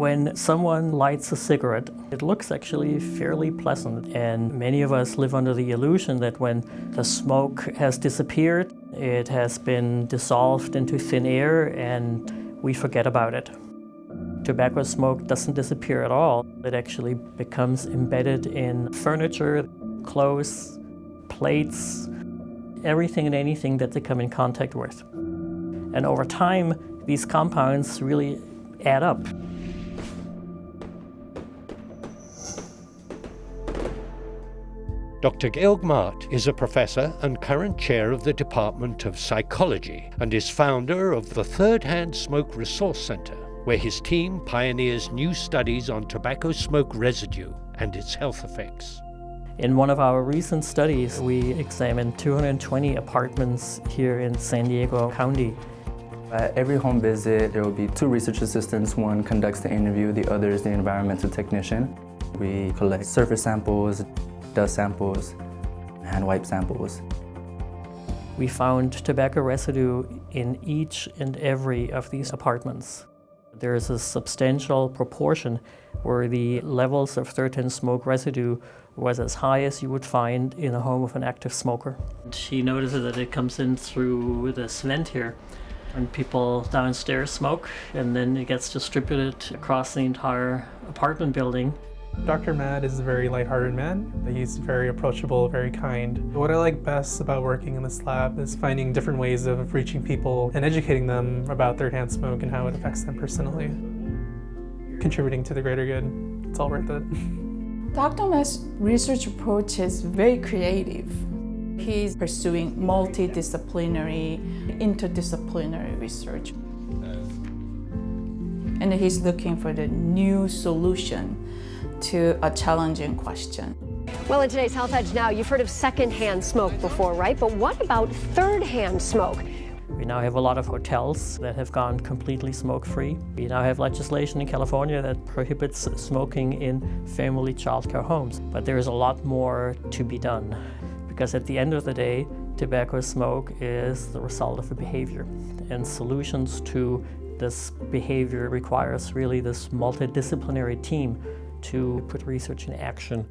When someone lights a cigarette, it looks actually fairly pleasant and many of us live under the illusion that when the smoke has disappeared, it has been dissolved into thin air and we forget about it. Tobacco smoke doesn't disappear at all. It actually becomes embedded in furniture, clothes, plates, everything and anything that they come in contact with. And over time, these compounds really add up. Dr. Georg Matt is a professor and current chair of the Department of Psychology and is founder of the Third Hand Smoke Resource Center, where his team pioneers new studies on tobacco smoke residue and its health effects. In one of our recent studies, we examined 220 apartments here in San Diego County. At every home visit, there will be two research assistants. One conducts the interview, the other is the environmental technician. We collect surface samples, dust samples, hand wipe samples. We found tobacco residue in each and every of these apartments. There is a substantial proportion where the levels of third-hand smoke residue was as high as you would find in a home of an active smoker. She notices that it comes in through this vent here and people downstairs smoke and then it gets distributed across the entire apartment building. Dr. Matt is a very lighthearted man. He's very approachable, very kind. What I like best about working in this lab is finding different ways of reaching people and educating them about third-hand smoke and how it affects them personally. Contributing to the greater good, it's all worth it. Dr. Matt's research approach is very creative. He's pursuing multidisciplinary, interdisciplinary research. And he's looking for the new solution to a challenging question. Well, in today's Health Edge now, you've heard of secondhand smoke before, right? But what about third-hand smoke? We now have a lot of hotels that have gone completely smoke-free. We now have legislation in California that prohibits smoking in family childcare homes. But there is a lot more to be done because at the end of the day, tobacco smoke is the result of a behavior. And solutions to this behavior requires really this multidisciplinary team to put research in action